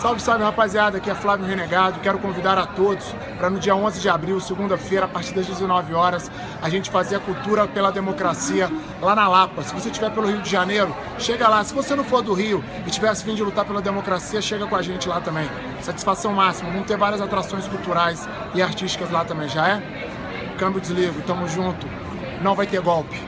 Salve, salve rapaziada, aqui é Flávio Renegado. Quero convidar a todos para no dia 11 de abril, segunda-feira, a partir das 19 horas, a gente fazer a cultura pela democracia lá na Lapa. Se você estiver pelo Rio de Janeiro, chega lá. Se você não for do Rio e tivesse fim de lutar pela democracia, chega com a gente lá também. Satisfação máxima. Vamos ter várias atrações culturais e artísticas lá também, já é? Câmbio desligo, tamo junto. Não vai ter golpe.